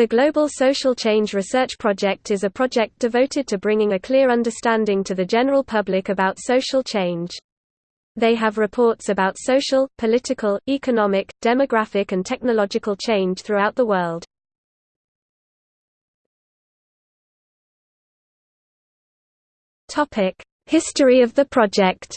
The Global Social Change Research Project is a project devoted to bringing a clear understanding to the general public about social change. They have reports about social, political, economic, demographic and technological change throughout the world. History of the project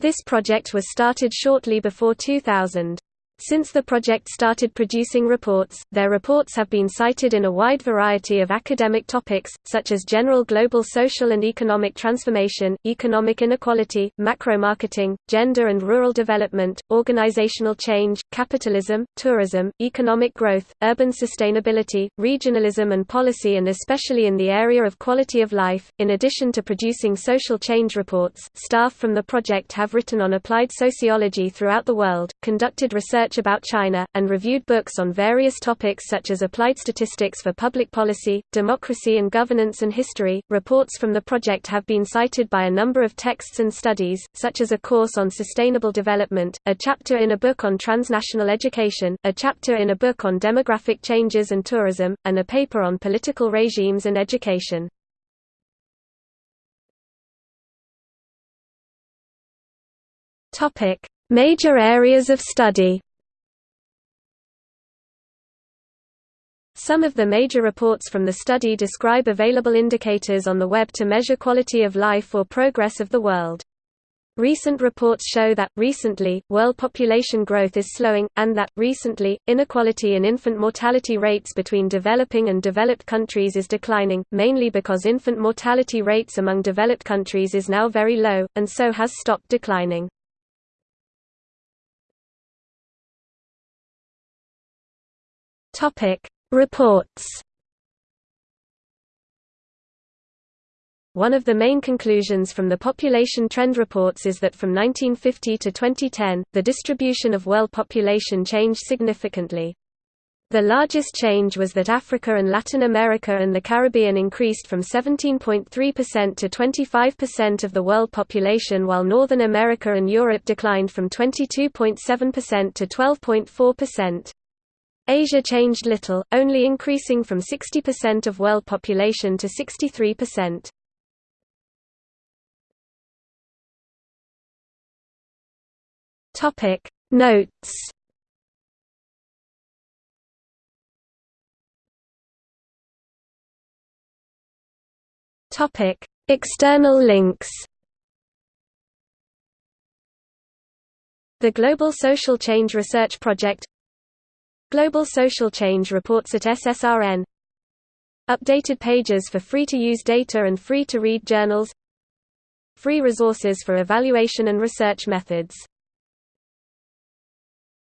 This project was started shortly before 2000. Since the project started producing reports, their reports have been cited in a wide variety of academic topics, such as general global social and economic transformation, economic inequality, macro-marketing, gender and rural development, organizational change, capitalism, tourism, economic growth, urban sustainability, regionalism and policy and especially in the area of quality of life. In addition to producing social change reports, staff from the project have written on applied sociology throughout the world, conducted research research about China, and reviewed books on various topics such as applied statistics for public policy, democracy and governance and history. Reports from the project have been cited by a number of texts and studies, such as a course on sustainable development, a chapter in a book on transnational education, a chapter in a book on demographic changes and tourism, and a paper on political regimes and education. Topic: Major areas of study Some of the major reports from the study describe available indicators on the web to measure quality of life or progress of the world. Recent reports show that, recently, world population growth is slowing, and that, recently, inequality in infant mortality rates between developing and developed countries is declining, mainly because infant mortality rates among developed countries is now very low, and so has stopped declining. Reports One of the main conclusions from the population trend reports is that from 1950 to 2010, the distribution of world population changed significantly. The largest change was that Africa and Latin America and the Caribbean increased from 17.3% to 25% of the world population while Northern America and Europe declined from 22.7% to 12.4%. Asia changed little, only increasing from 60% of world population to 63%. Topic Notes Topic External links The Global Social Change Research Project Global Social Change reports at SSRN Updated pages for free-to-use data and free-to-read journals. Free resources for evaluation and research methods